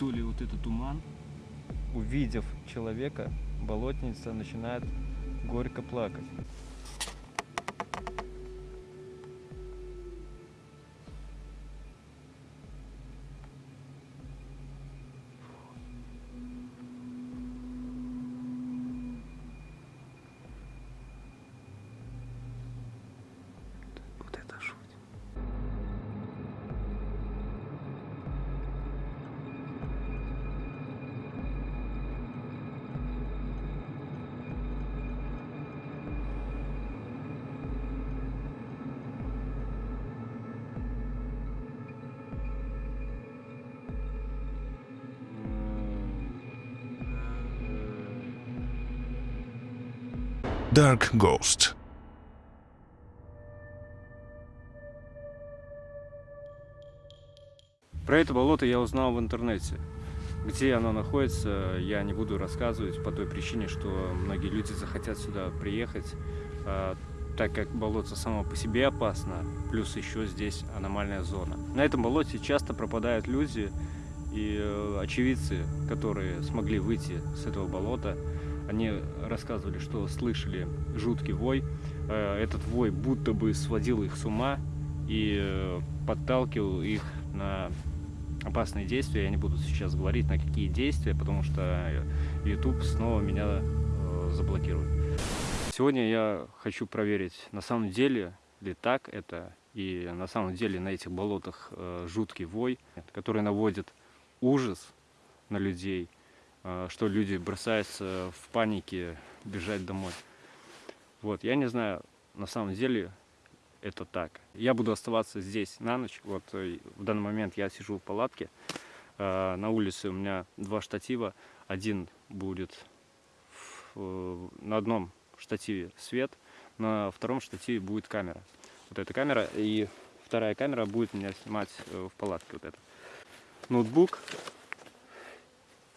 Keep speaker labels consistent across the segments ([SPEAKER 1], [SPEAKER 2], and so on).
[SPEAKER 1] то ли вот этот туман.
[SPEAKER 2] Увидев человека, болотница начинает горько плакать.
[SPEAKER 3] Dark Ghost.
[SPEAKER 2] Про это болото я узнал в интернете. Где оно находится, я не буду рассказывать по той причине, что многие люди захотят сюда приехать, а, так как болото само по себе опасно, плюс еще здесь аномальная зона. На этом болоте часто пропадают люди и э, очевидцы, которые смогли выйти с этого болота. Они рассказывали, что слышали жуткий вой. Э, Этот вой будто бы сводил их с ума и э, подталкивал их на опасные действия. Я не буду сейчас говорить, на какие действия, потому что YouTube снова меня э, заблокирует. Сегодня я хочу проверить, на самом деле ли так это, и на самом деле на этих болотах жуткий вой, который наводит ужас на людей, что люди бросаются в панике бежать домой. Вот, я не знаю, на самом деле это так. Я буду оставаться здесь на ночь. Вот э, в данный момент я сижу в палатке. Э, На улице у меня два штатива. Один будет в- э, на одном штативе свет, на втором штативе будет камера. Вот эта камера и вторая камера будет меня снимать э, в палатке. Вот это. Ноутбук.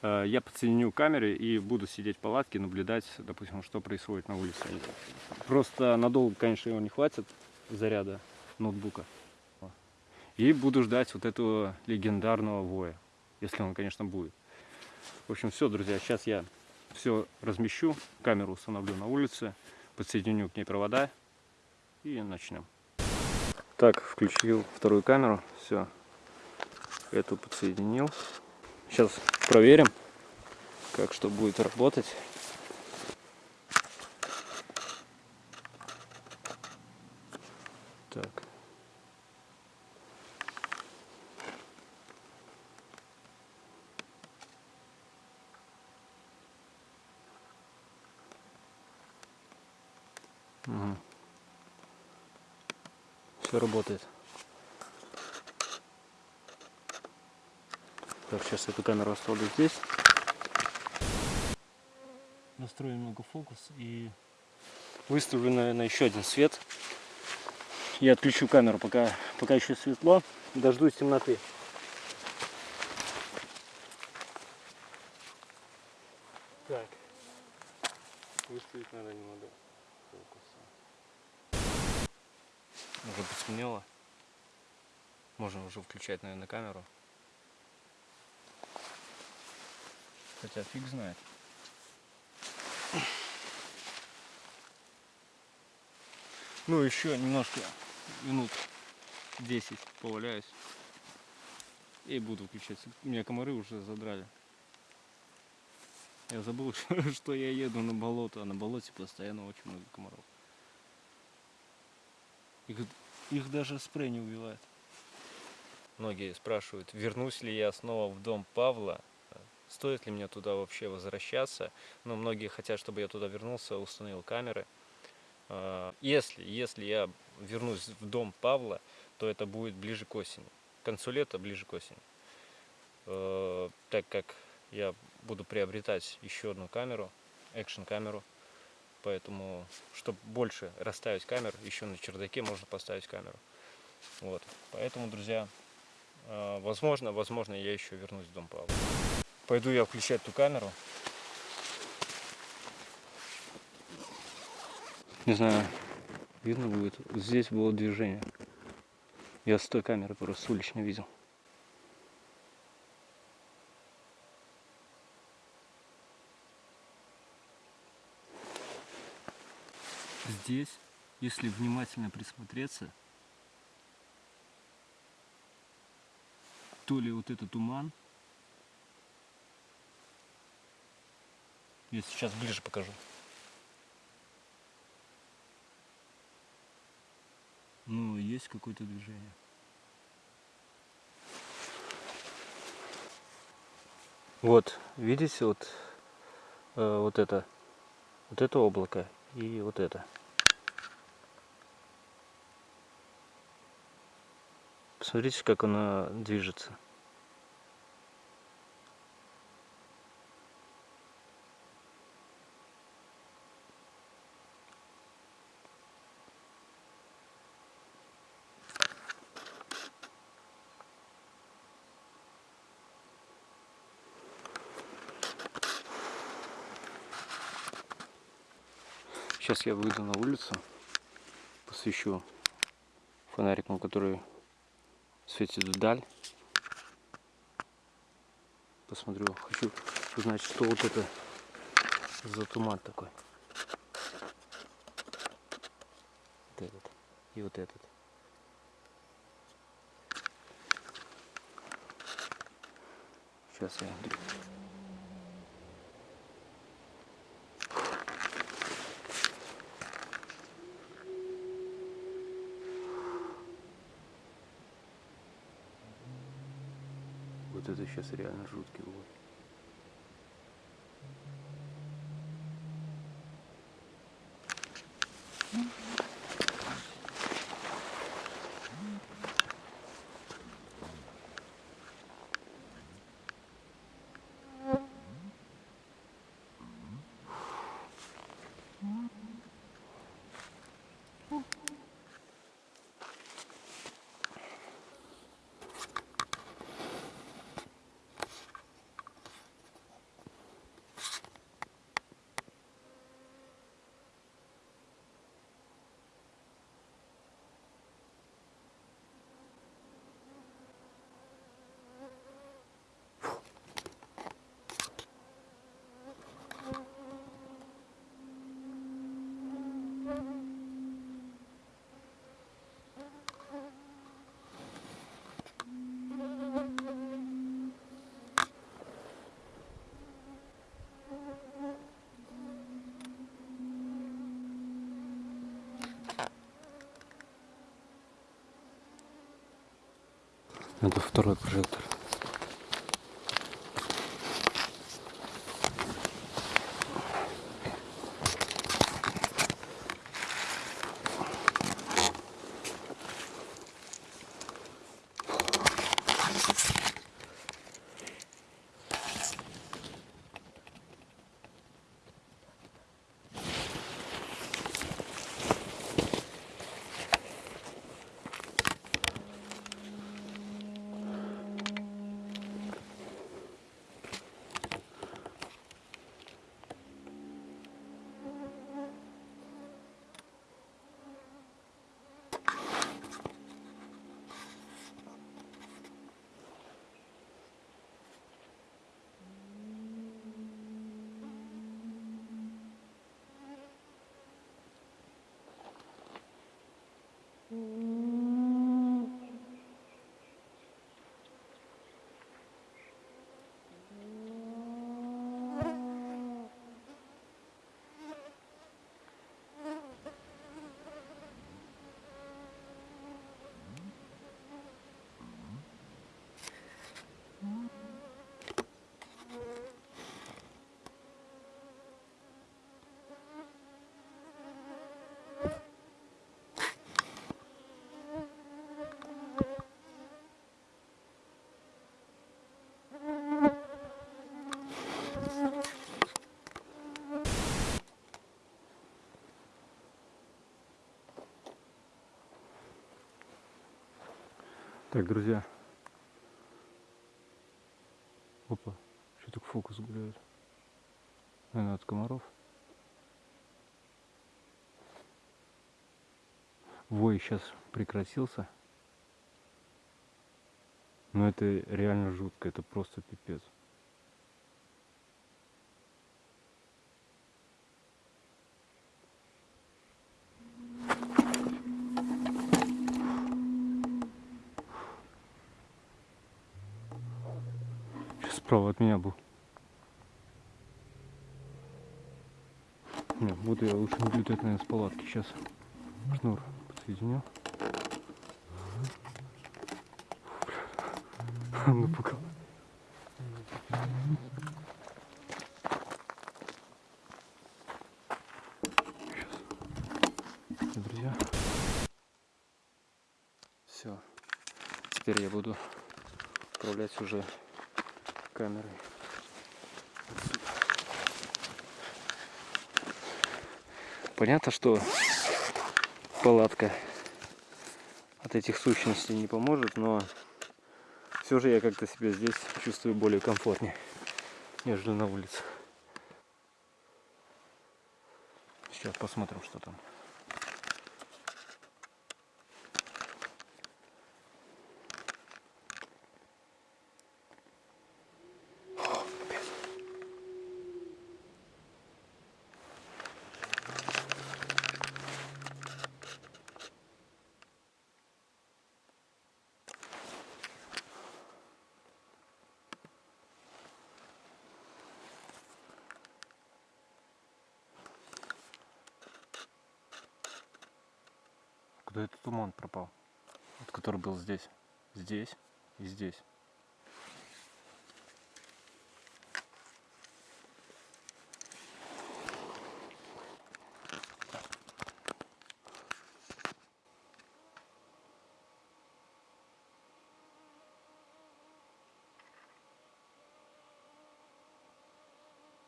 [SPEAKER 2] Э, Я подсоединю к камере и буду сидеть в палатке, наблюдать, допустим, что происходит на улице. Просто надолго, конечно, его не хватит заряда ноутбука. И буду ждать вот этого легендарного воя, если он, конечно, будет. В общем, все, друзья, сейчас я все размещу, камеру установлю на улице, подсоединю к ней провода и начнем. Так, включил вторую камеру, все, эту подсоединил. Сейчас проверим, как что будет работать. Так. Все работает. Так, сейчас эту камеру оставлю здесь. Настрою немного фокус и выставлю, наверное, еще один свет. Я отключу камеру, пока, пока еще светло. Дождусь темноты. Так. Выставить надо немного фокуса. Уже потемнело. Можно уже включать, наверное, камеру. Хотя фиг знает. Ну, еще немножко минут 10 поваляюсь. И буду включать. Меня комары уже задрали. Я забыл, что я еду на болото, а на болоте постоянно очень много комаров. Их, их даже спрей не убивает. Многие спрашивают, вернусь ли я снова в дом Павла, стоит ли мне туда вообще возвращаться. Но многие хотят, чтобы я туда вернулся, установил камеры. А, Если, если я вернусь в дом Павла, то это будет ближе к осени. К концу лета, ближе к осени. Э, Так как я буду приобретать еще одну камеру, экшн камеру. Поэтому, чтобы больше расставить камер, еще на чердаке можно поставить камеру. Вот. Поэтому, друзья, э, возможно, возможно, я еще вернусь в дом Павла. Пойду я включать ту камеру. Не знаю, видно будет. Здесь было движение. Я с той камеры просто улично видел. Здесь, если внимательно присмотреться, то ли вот этот туман, я сейчас ближе покажу. Ну, есть какое-то движение. Вот, видите, вот, э, вот это, вот это облако и вот это. Посмотрите, как она движется. Сейчас я выйду на улицу, посвящу фонариком, который светит вдаль. Посмотрю, хочу узнать, что вот это за туман такой. Вот этот и вот этот. Сейчас я Вот это сейчас реально жуткий вот. Это второй прожектор. Mm. Так, друзья. Опа, что так фокус гуляет? Наверное, от комаров. Вой сейчас прекратился. Но это реально жутко, это просто пипец. Справа от меня был. Не, буду я лучше наблюдать, наверное, с палатки. Сейчас шнур подсоединю. Напугал. Сейчас. Друзья. Все. Теперь я буду управлять уже камерой. Понятно, что палатка от этих сущностей не поможет, но все же я как-то себя здесь чувствую более комфортнее, нежели на улице. Сейчас посмотрим, что там. Куда этот туман пропал? Вот который был здесь. И здесь.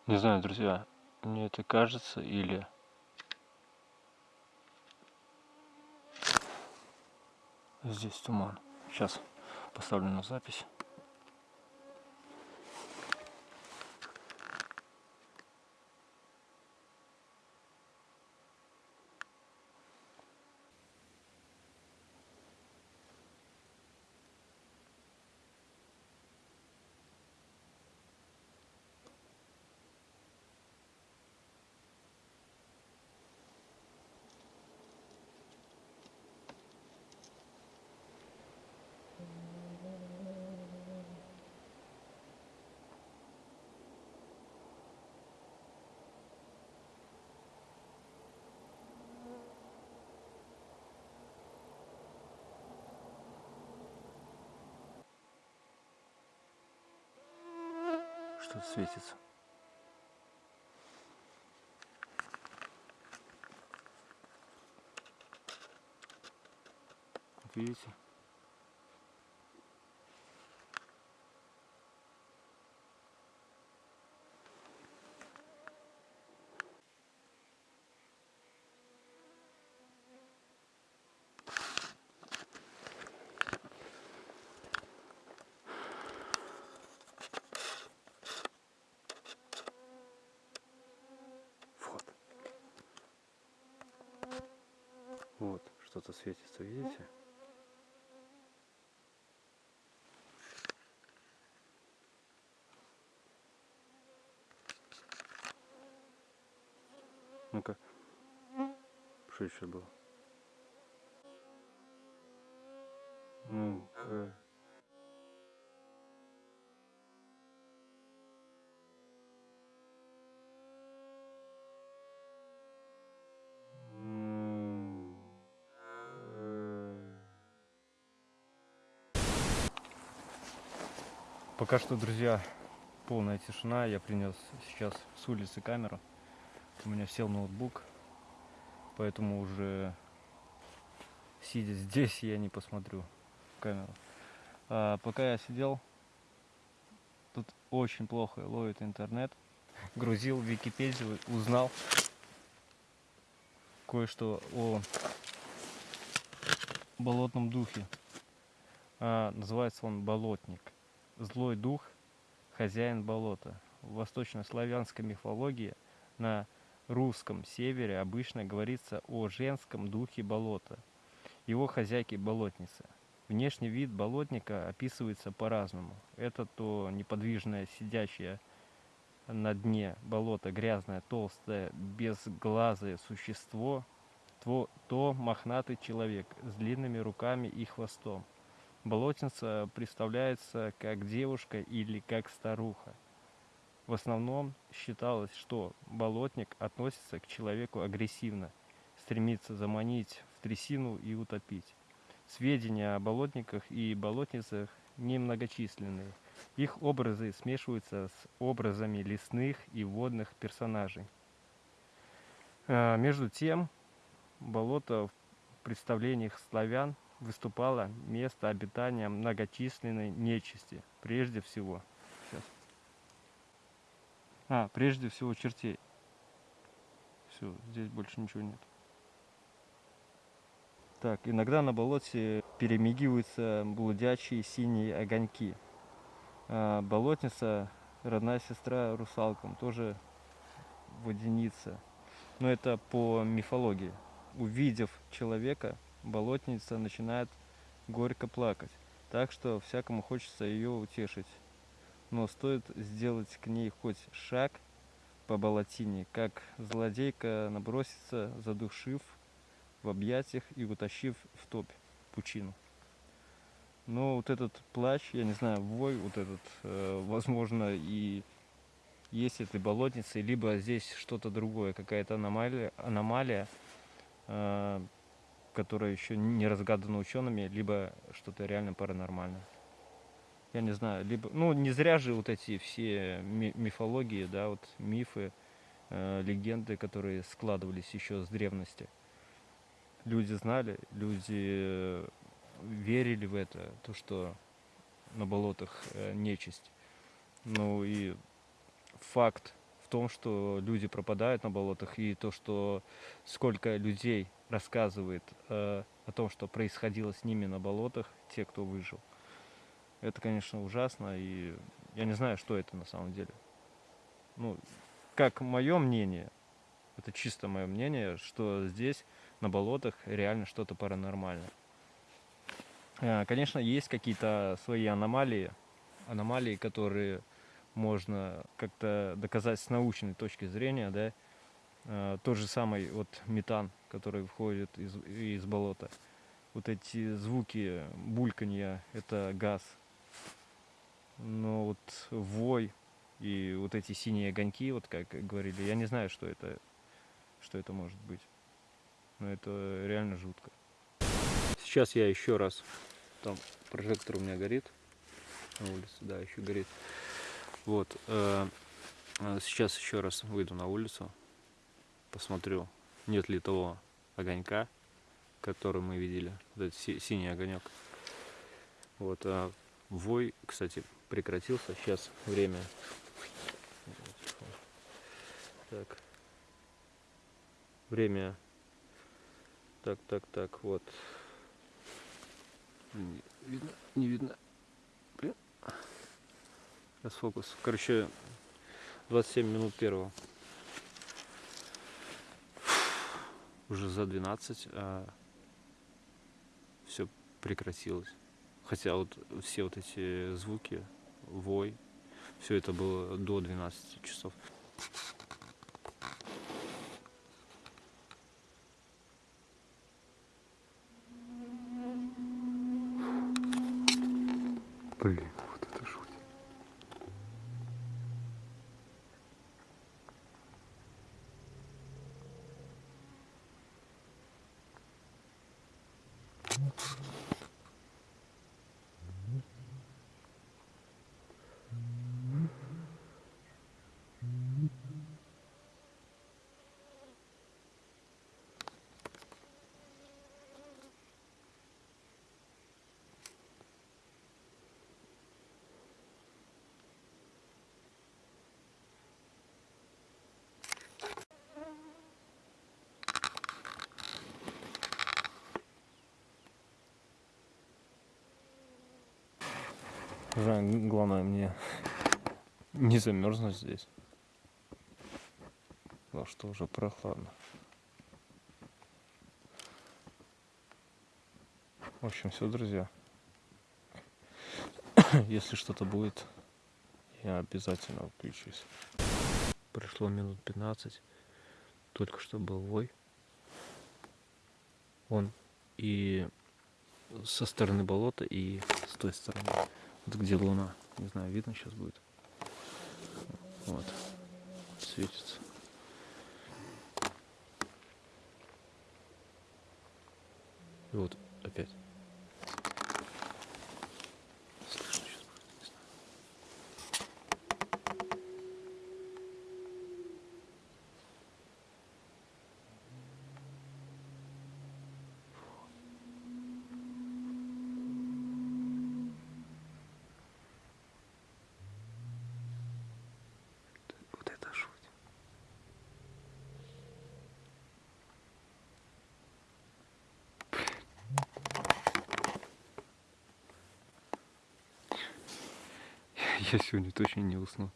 [SPEAKER 2] Не знаю, друзья, мне это кажется или Здесь туман. Сейчас поставлю на запись. Что-то светится. Вот видите? Вот. Вот, что-то светится, видите? Пока что, друзья, полная тишина. Я принес сейчас с улицы камеру. У меня сел ноутбук, поэтому уже сидя здесь я не посмотрю камеру. А, пока я сидел, тут очень плохо ловит интернет. Грузил Википедию, узнал кое-что о болотном духе. А, называется он болотник. Злой дух, хозяин болота. В восточнославянской мифологии на русском севере обычно говорится о женском духе болота, его хозяйке болотнице. Внешний вид болотника описывается по-разному. Это то неподвижное сидящее на дне болота грязное, толстое, безглазое существо, то, то мохнатый человек с длинными руками и хвостом. Болотница представляется как девушка или как старуха. В основном считалось, что болотник относится к человеку агрессивно, стремится заманить в трясину и утопить. Сведения о болотниках и болотницах немногочисленные. Их образы смешиваются с образами лесных и водных персонажей. А, между тем, болото в представлениях славян выступало место обитания многочисленной нечисти, прежде всего. Сейчас. А, прежде всего чертей. Все, здесь больше ничего нет. Так, иногда на болоте перемигиваются блудячие синие огоньки. А, болотница, родная сестра русалкам, тоже водяница. Но это по мифологии. Увидев человека, болотница начинает горько плакать. Так что всякому хочется ее утешить. Но стоит сделать к ней хоть шаг по болотине, как злодейка набросится, задушив в объятиях и утащив в топь, пучину. Но вот этот плач, я не знаю, вой вот этот, э, возможно, и есть этой болотницей, либо здесь что-то другое, какая-то аномалия, аномалия э, которая еще не разгадана учеными, либо что-то реально паранормальное. Я не знаю, либо, ну, не зря же вот эти все мифологии, да, вот мифы, э, легенды, которые складывались еще с древности. Люди знали, люди верили в это, то, что на болотах э, нечисть. Ну и факт в том, что люди пропадают на болотах, и то, что сколько людей рассказывает э, о том, что происходило с ними на болотах, те, кто выжил. Это, конечно, ужасно, и я не знаю, что это на самом деле. Ну, как мое мнение, это чисто мое мнение, что здесь на болотах реально что-то паранормальное. Э, конечно, есть какие-то свои аномалии, аномалии, которые можно как-то доказать с научной точки зрения, да, тот же самый вот метан, который выходит из, из болота. Вот эти звуки бульканья, это газ. Но вот вой и вот эти синие огоньки, вот как говорили, я не знаю, что это, что это может быть. Но это реально жутко. Сейчас я еще раз, там прожектор у меня горит на улице, да, еще горит. Вот, э, э, сейчас еще раз выйду на улицу, посмотрю, нет ли того огонька, который мы видели, вот этот си синий огонек. Вот, а вой, кстати, прекратился. Сейчас время. Так. Время. Так, так, так, вот. Не видно, не видно. Сейчас фокус. Короче, 27 минут первого. Уже за 12 а все прекратилось. Хотя вот все вот эти звуки, вой, все это было до 12 часов. Блин. Главное мне не замерзнуть здесь. Потому что уже прохладно. В общем, все, друзья. Если что-то будет, я обязательно включусь. Прошло минут 15. Только что был вой. Он и со стороны болота и с той стороны. Вот где луна. Не знаю, видно сейчас будет. Вот. Светится. И вот опять. Я сегодня точно не усну.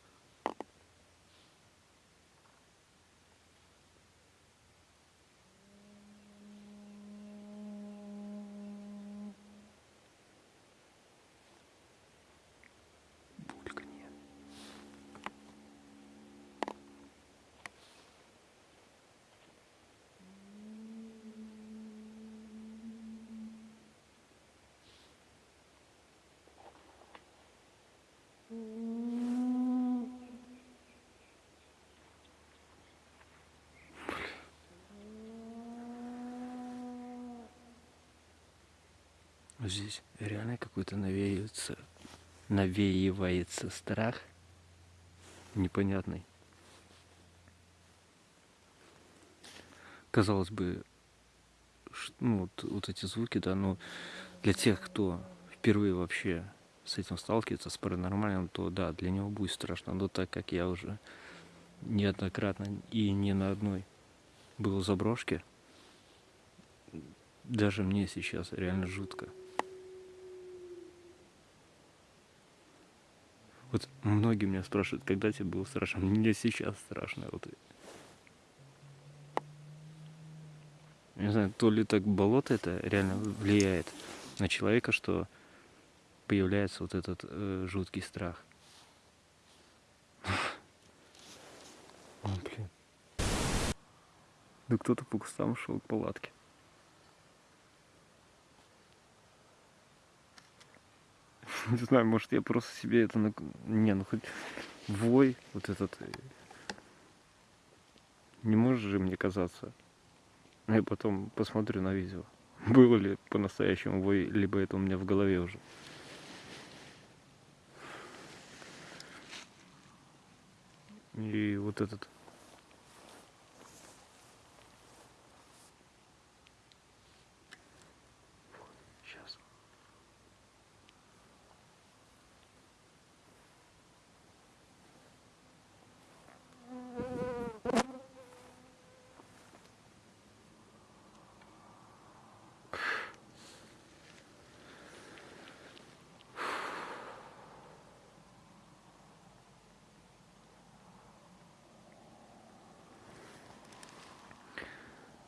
[SPEAKER 2] Здесь реально какой-то навеивается, навеивается страх непонятный. Казалось бы, ну, вот, вот эти звуки, да, но для тех, кто впервые вообще с этим сталкивается, с паранормальным, то да, для него будет страшно. Но так как я уже неоднократно и не на одной был заброшке, даже мне сейчас реально жутко. Вот многие меня спрашивают, когда тебе было страшно. Мне сейчас страшно. Вот. Не знаю, то ли так болото это реально влияет на человека, что появляется вот этот э, жуткий страх. О, блин. Да кто-то по кустам шел к палатке. Не знаю, может я просто себе это... Не, ну хоть вой вот этот... Э, не может же мне казаться. Я потом посмотрю на видео. Было ли по-настоящему вой, либо это у меня в голове уже. И вот этот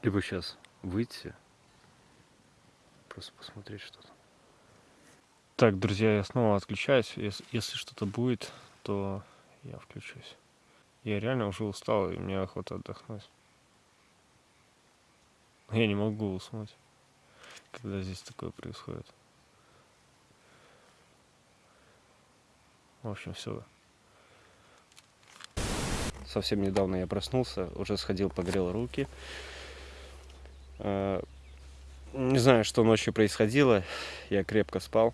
[SPEAKER 2] Либо сейчас выйти, просто посмотреть что-то. Так, друзья, я снова отключаюсь. Если, если что-то будет, то я включусь. Я реально уже устал, и мне охота отдохнуть. Я не могу уснуть, когда здесь такое происходит. В общем, все. Совсем недавно я проснулся, уже сходил, погрел руки. Э, не знаю, что ночью происходило, я крепко спал.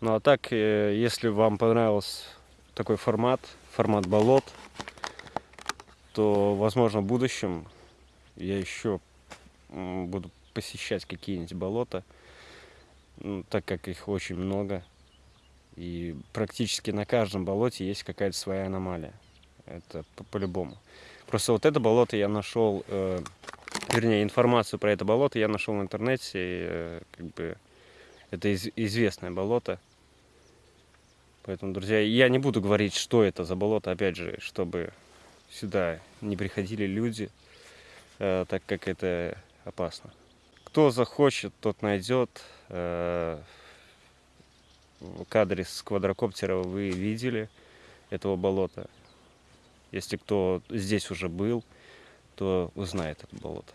[SPEAKER 2] Ну а так, э, если вам понравился такой формат, формат болот, то, возможно, в будущем я еще буду посещать какие-нибудь болота, ну, так как их очень много. И практически на каждом болоте есть какая-то своя аномалия. Это по-любому. По Просто вот это болото я нашел э, вернее, информацию про это болото я нашел в интернете. И, э, как бы, это из, известное болото. Поэтому, друзья, я не буду говорить, что это за болото, опять же, чтобы сюда не приходили люди, э, так как это опасно. Кто захочет, тот найдет. Э, кадре с квадрокоптера вы видели этого болота. Если кто здесь уже был, то узнает это болото.